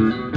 Mm-hmm.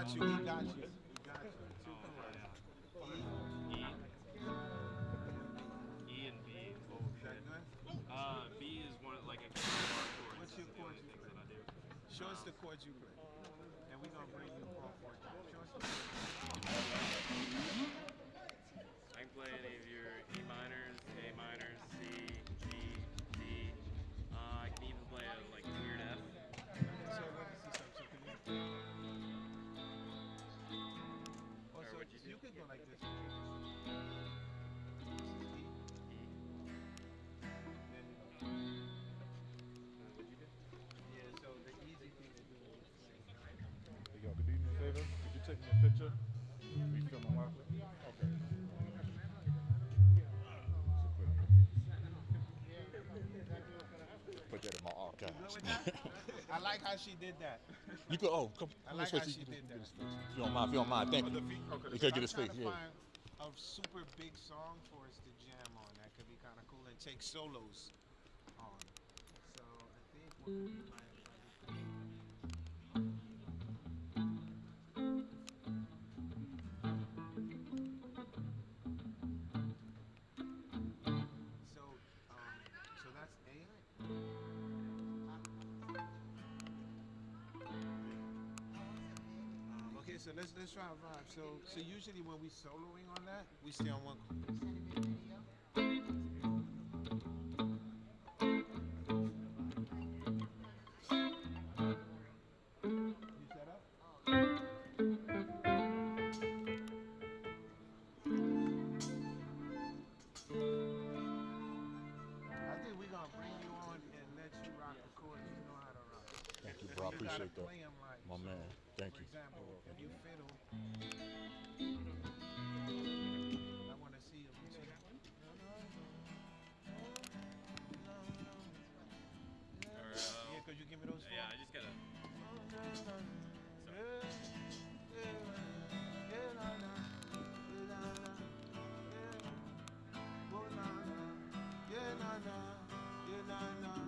got you. We got you. E. E and B. What would that good? Uh, B is one of, like a chord. What's your chord you play? Show us the chord you play. And we're going to bring you a chord. Show us the chord. like this. Hey, yo, you? Could you take me a picture? We. Okay. Put that in my archives. I like how she did that. You could, oh, come. I like how she did that. If you don't mind, if you don't mind, thank you. Okay. You could get his face, yeah. A super big song for us to jam on that could be kind of cool and take solos on. So I think we're let's let's try a vibe. So so usually when we soloing on that, we stay on one chord. na, you na na.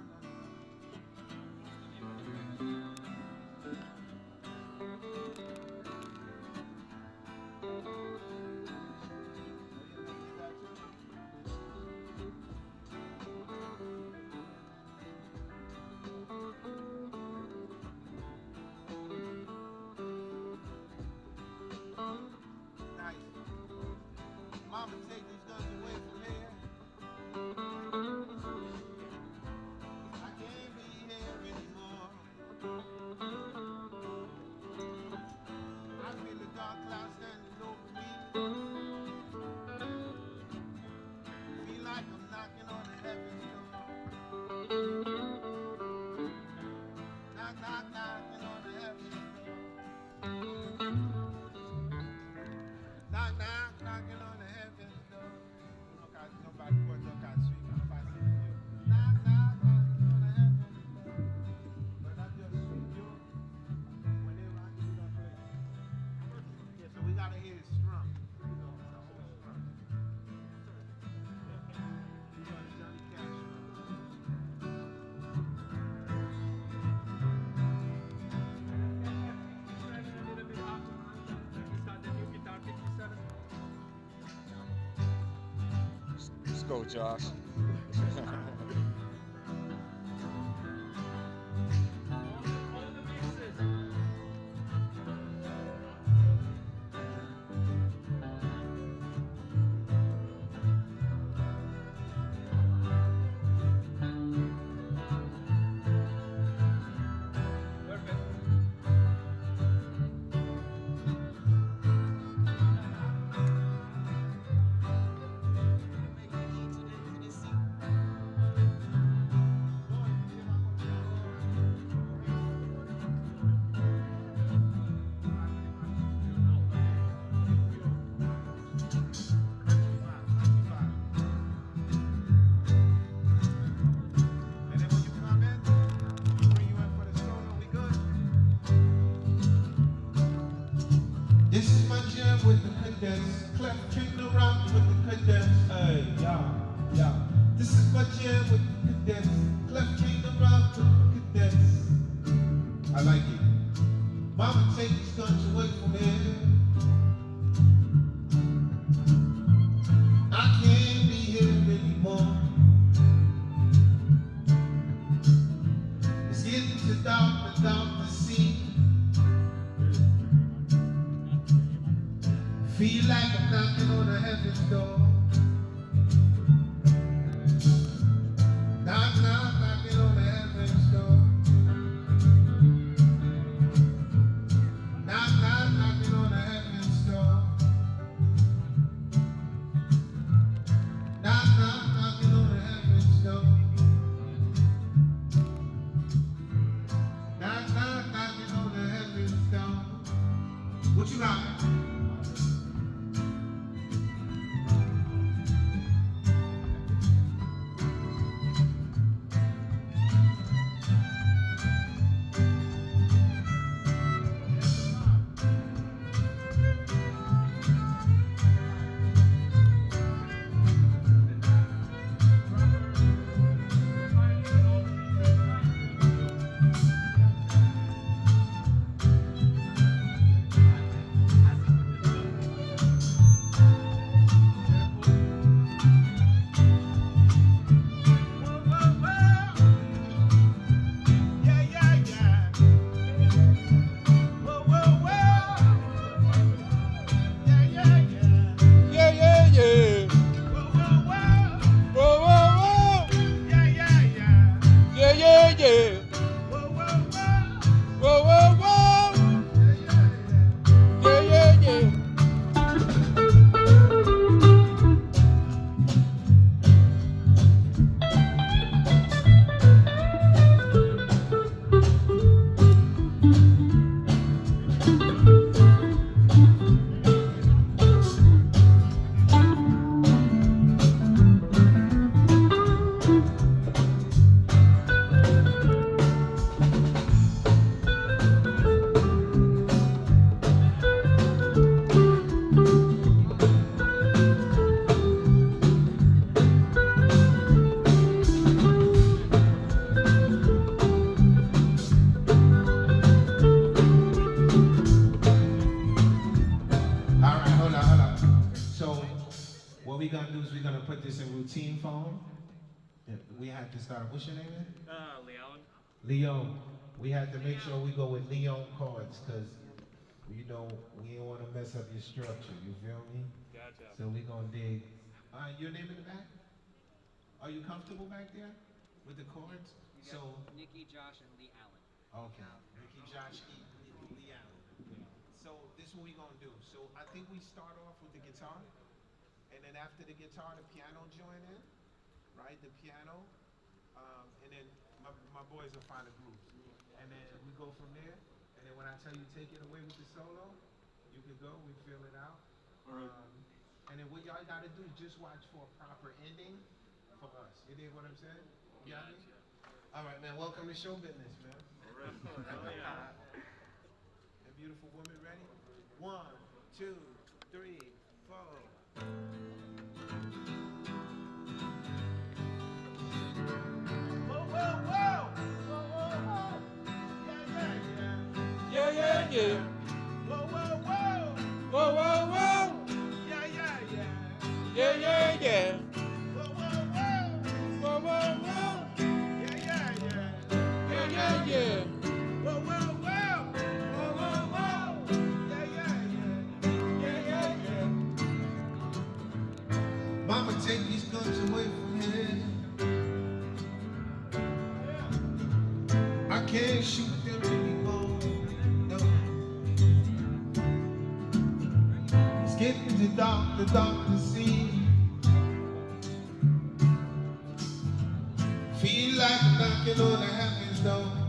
Go, Josh. With Leon cards because you know we don't want to mess up your structure. You feel me? Gotcha. So we gonna dig. Uh, your name in the back? Are you comfortable back there with the chords? You So got Nikki, Josh, and Lee Allen. okay, Ricky, Josh, E, Lee Allen. So this is what we gonna do. So I think we start off with the guitar, and then after the guitar, the piano join in, right? The piano, um, and then my, my boys will find the grooves, and then we go from there. And when I tell you take it away with the solo, you can go. We fill it out. Um, and then what y'all gotta do is just watch for a proper ending for us. You dig what I'm saying? You got me? All right, man. Welcome to show business, man. And beautiful woman, ready? One, two, three, four. yeah. Whoa, whoa, whoa. Whoa, whoa, whoa. Yeah, yeah, yeah. Yeah, yeah, yeah. Whoa, whoa, whoa. Whoa, whoa. Yeah, yeah, yeah. Yeah, yeah, yeah. Whoa, whoa, whoa. Mama, take these guns away from him. I can't shoot the doctor, doctor see. Feel like knocking on the heaven's door.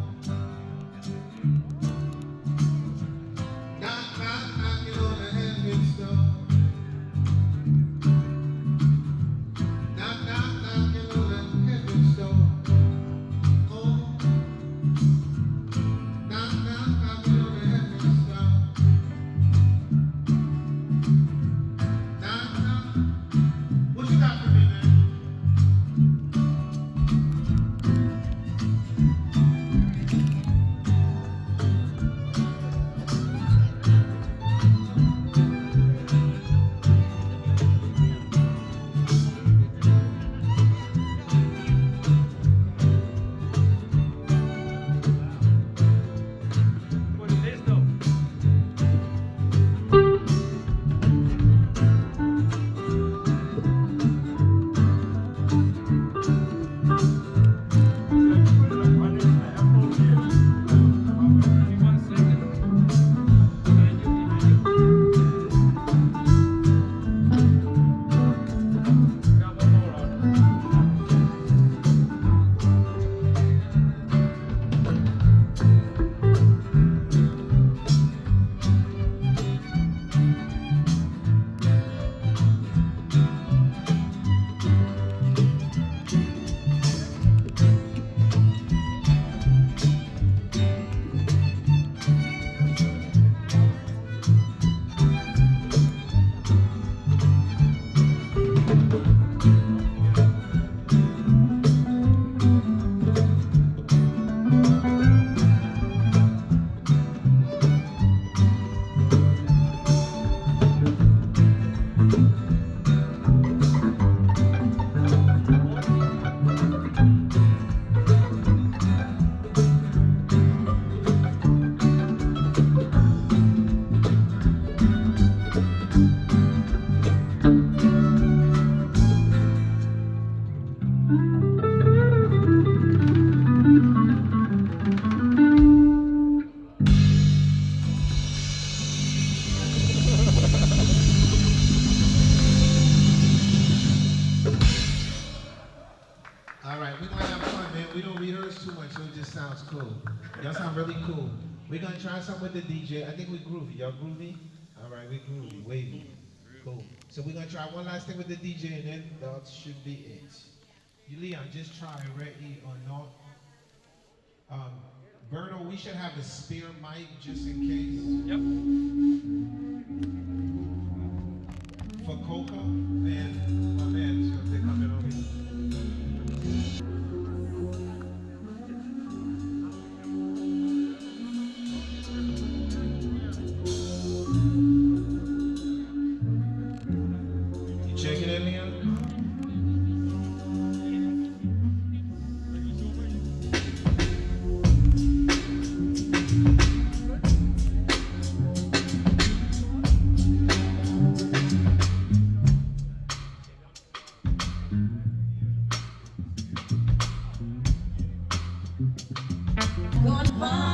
groovy. Y'all groovy? All right, we groovy, wavy. Cool. So we're gonna try one last thing with the DJ, and then that should be it. You, Leon, just try ready or not. Um, Berto, we should have a spare mic just in case. Yep. For Coca and. mine.